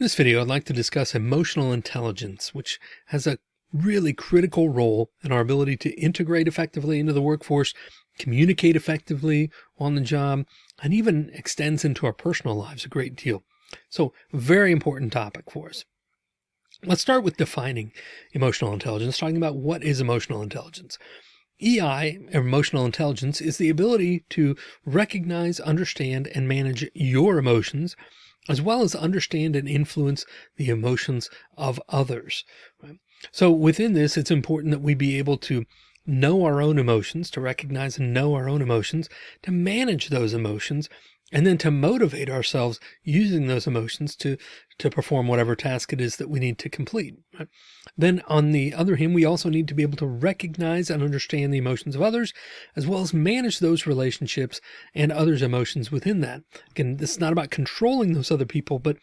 In this video, I'd like to discuss emotional intelligence, which has a really critical role in our ability to integrate effectively into the workforce, communicate effectively on the job, and even extends into our personal lives a great deal. So very important topic for us. Let's start with defining emotional intelligence, talking about what is emotional intelligence. EI, emotional intelligence, is the ability to recognize, understand, and manage your emotions as well as understand and influence the emotions of others. So within this, it's important that we be able to know our own emotions, to recognize and know our own emotions, to manage those emotions, and then to motivate ourselves using those emotions to to perform whatever task it is that we need to complete. Then on the other hand, we also need to be able to recognize and understand the emotions of others, as well as manage those relationships and others' emotions within that. Again, this is not about controlling those other people, but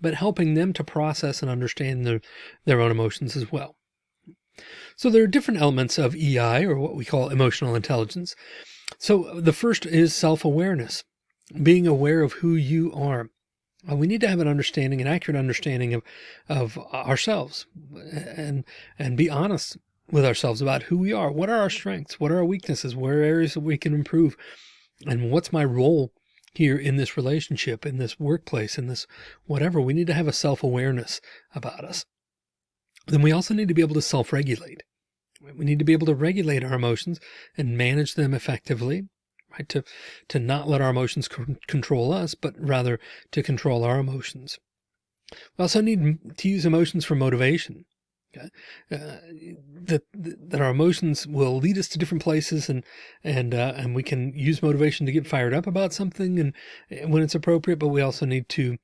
but helping them to process and understand their, their own emotions as well. So there are different elements of EI or what we call emotional intelligence. So the first is self-awareness being aware of who you are. Uh, we need to have an understanding, an accurate understanding of, of ourselves and, and be honest with ourselves about who we are. What are our strengths? What are our weaknesses? Where are areas that we can improve? And what's my role here in this relationship, in this workplace, in this whatever? We need to have a self-awareness about us. Then we also need to be able to self-regulate. We need to be able to regulate our emotions and manage them effectively right? To, to not let our emotions control us, but rather to control our emotions. We also need to use emotions for motivation. Okay? Uh, that, that our emotions will lead us to different places and, and, uh, and we can use motivation to get fired up about something and, and when it's appropriate, but we also need to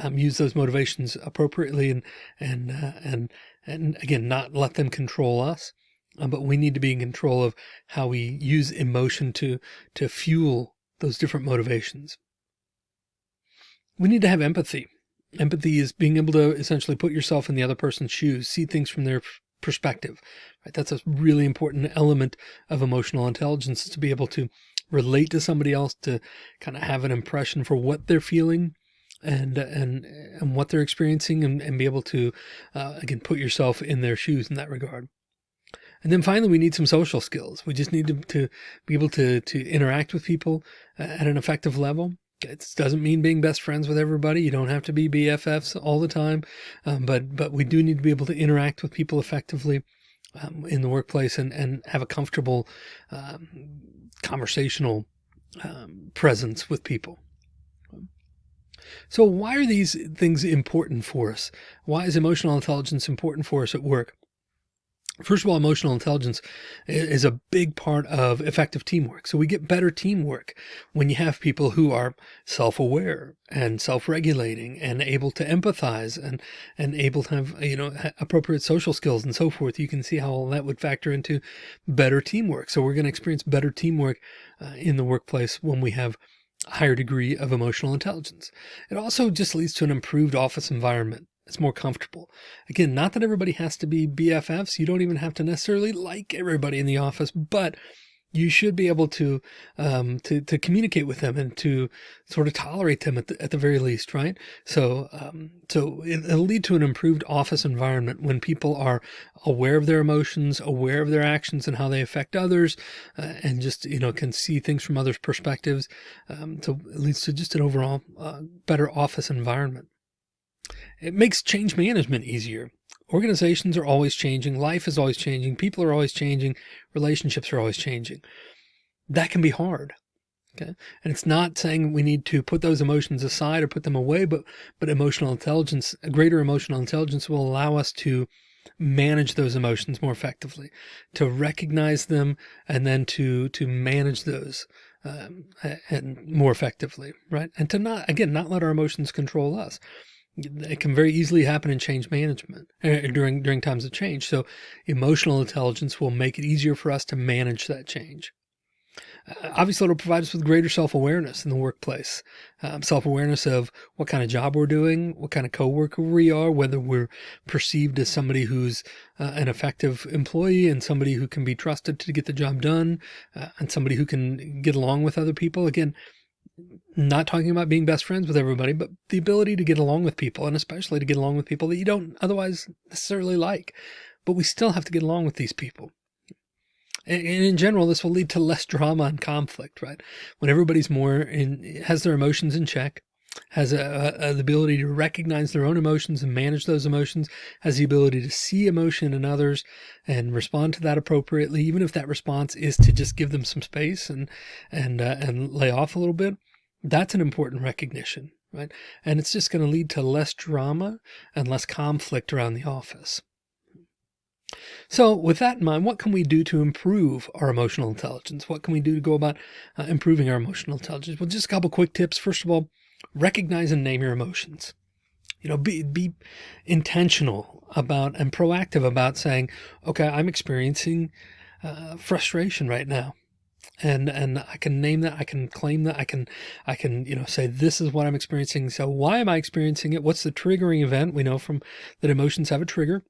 um, use those motivations appropriately and, and, uh, and, and again, not let them control us but we need to be in control of how we use emotion to, to fuel those different motivations. We need to have empathy. Empathy is being able to essentially put yourself in the other person's shoes, see things from their perspective, right? That's a really important element of emotional intelligence to be able to relate to somebody else, to kind of have an impression for what they're feeling and, and, and what they're experiencing and, and be able to, uh, again, put yourself in their shoes in that regard. And then finally, we need some social skills. We just need to, to be able to, to interact with people uh, at an effective level. It doesn't mean being best friends with everybody. You don't have to be BFFs all the time. Um, but, but we do need to be able to interact with people effectively um, in the workplace and, and have a comfortable um, conversational um, presence with people. So why are these things important for us? Why is emotional intelligence important for us at work? First of all, emotional intelligence is a big part of effective teamwork. So we get better teamwork when you have people who are self-aware and self-regulating and able to empathize and, and able to have, you know, appropriate social skills and so forth. You can see how all that would factor into better teamwork. So we're going to experience better teamwork uh, in the workplace when we have a higher degree of emotional intelligence. It also just leads to an improved office environment. It's more comfortable. Again, not that everybody has to be BFFs. You don't even have to necessarily like everybody in the office, but you should be able to, um, to, to communicate with them and to sort of tolerate them at the, at the very least. Right. So, um, so it, will lead to an improved office environment when people are aware of their emotions, aware of their actions and how they affect others, uh, and just, you know, can see things from others' perspectives. Um, so it leads to just an overall uh, better office environment. It makes change management easier. Organizations are always changing. Life is always changing. People are always changing. Relationships are always changing. That can be hard. Okay. And it's not saying we need to put those emotions aside or put them away, but, but emotional intelligence, a greater emotional intelligence will allow us to manage those emotions more effectively, to recognize them and then to, to manage those um, and more effectively, right? And to not, again, not let our emotions control us it can very easily happen in change management uh, during during times of change. So emotional intelligence will make it easier for us to manage that change. Uh, obviously, it'll provide us with greater self-awareness in the workplace, um, self-awareness of what kind of job we're doing, what kind of coworker we are, whether we're perceived as somebody who's uh, an effective employee and somebody who can be trusted to get the job done, uh, and somebody who can get along with other people. Again, not talking about being best friends with everybody, but the ability to get along with people and especially to get along with people that you don't otherwise necessarily like, but we still have to get along with these people. And in general, this will lead to less drama and conflict, right? When everybody's more in, has their emotions in check, has a, a, the ability to recognize their own emotions and manage those emotions, has the ability to see emotion in others and respond to that appropriately, even if that response is to just give them some space and, and, uh, and lay off a little bit. That's an important recognition, right? And it's just going to lead to less drama and less conflict around the office. So with that in mind, what can we do to improve our emotional intelligence? What can we do to go about uh, improving our emotional intelligence? Well, just a couple quick tips. First of all, recognize and name your emotions. You know, be, be intentional about and proactive about saying, okay, I'm experiencing uh, frustration right now. And, and I can name that, I can claim that, I can, I can, you know, say, this is what I'm experiencing. So why am I experiencing it? What's the triggering event? We know from that emotions have a trigger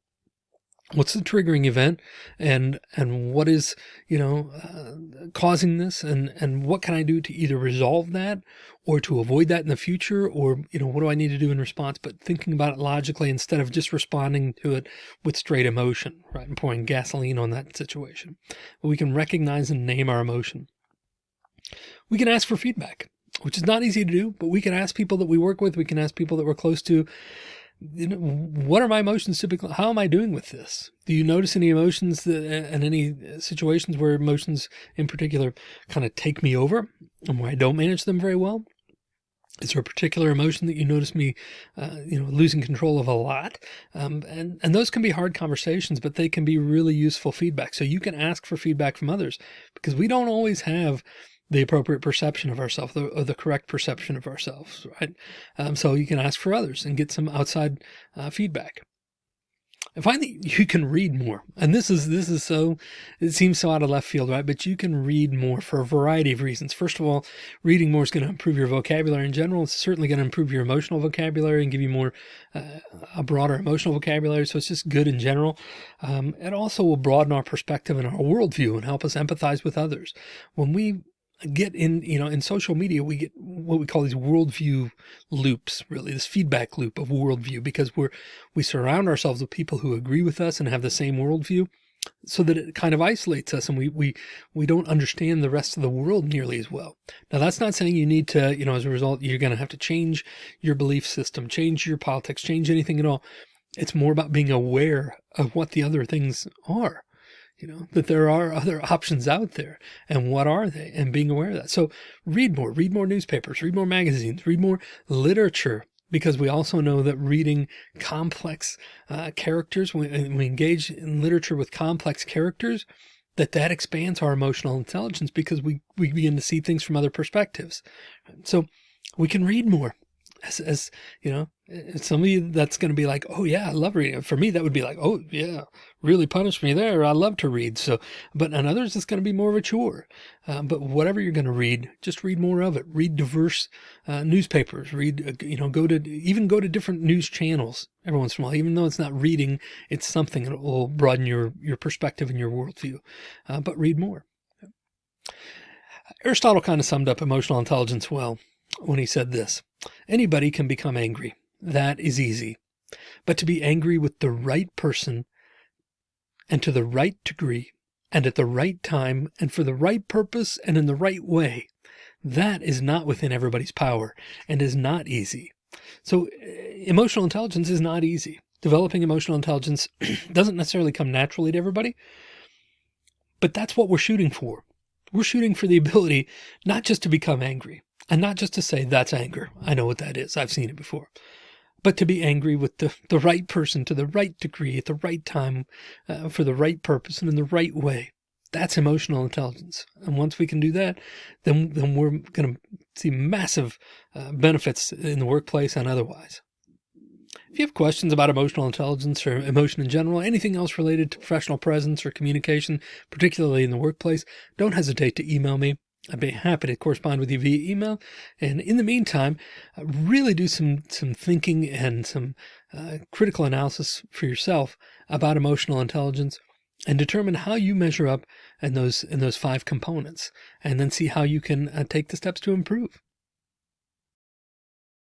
what's the triggering event and and what is you know uh, causing this and and what can i do to either resolve that or to avoid that in the future or you know what do i need to do in response? But thinking about it logically instead of just responding to it with straight emotion right and pouring gasoline on that situation. We can recognize and name our emotion. We can ask for feedback which is not easy to do but we can ask people that we work with we can ask people that we're close to you know, what are my emotions typically? How am I doing with this? Do you notice any emotions that, and any situations where emotions in particular kind of take me over and where I don't manage them very well? Is there a particular emotion that you notice me, uh, you know, losing control of a lot? Um, and, and those can be hard conversations, but they can be really useful feedback. So you can ask for feedback from others because we don't always have the appropriate perception of ourselves or the correct perception of ourselves, right? Um, so you can ask for others and get some outside uh, feedback. And finally, you can read more. And this is, this is so, it seems so out of left field, right? But you can read more for a variety of reasons. First of all, reading more is going to improve your vocabulary in general. It's certainly going to improve your emotional vocabulary and give you more, uh, a broader emotional vocabulary. So it's just good in general. Um, it also will broaden our perspective and our worldview and help us empathize with others. When we get in, you know, in social media, we get what we call these worldview loops, really this feedback loop of worldview, because we're, we surround ourselves with people who agree with us and have the same worldview so that it kind of isolates us and we, we, we don't understand the rest of the world nearly as well. Now that's not saying you need to, you know, as a result, you're going to have to change your belief system, change your politics, change anything at all. It's more about being aware of what the other things are you know, that there are other options out there and what are they and being aware of that. So read more, read more newspapers, read more magazines, read more literature, because we also know that reading complex uh, characters, when we engage in literature with complex characters, that that expands our emotional intelligence because we, we begin to see things from other perspectives. So we can read more as, as you know, some of you that's going to be like, oh yeah, I love reading. For me, that would be like, oh yeah, really punish me there. I love to read. So, but on others, it's going to be more of a chore. Uh, but whatever you're going to read, just read more of it. Read diverse uh, newspapers. Read, uh, you know, go to even go to different news channels every once in a while. Even though it's not reading, it's something that will broaden your your perspective and your worldview. Uh, but read more. Aristotle kind of summed up emotional intelligence well when he said this, anybody can become angry. That is easy. But to be angry with the right person and to the right degree and at the right time and for the right purpose and in the right way, that is not within everybody's power and is not easy. So eh, emotional intelligence is not easy. Developing emotional intelligence doesn't necessarily come naturally to everybody, but that's what we're shooting for. We're shooting for the ability not just to become angry, and not just to say that's anger. I know what that is. I've seen it before. But to be angry with the, the right person to the right degree at the right time uh, for the right purpose and in the right way. That's emotional intelligence. And once we can do that, then, then we're going to see massive uh, benefits in the workplace and otherwise. If you have questions about emotional intelligence or emotion in general, anything else related to professional presence or communication, particularly in the workplace, don't hesitate to email me. I'd be happy to correspond with you via email. And in the meantime, uh, really do some, some thinking and some uh, critical analysis for yourself about emotional intelligence and determine how you measure up in those, in those five components and then see how you can uh, take the steps to improve.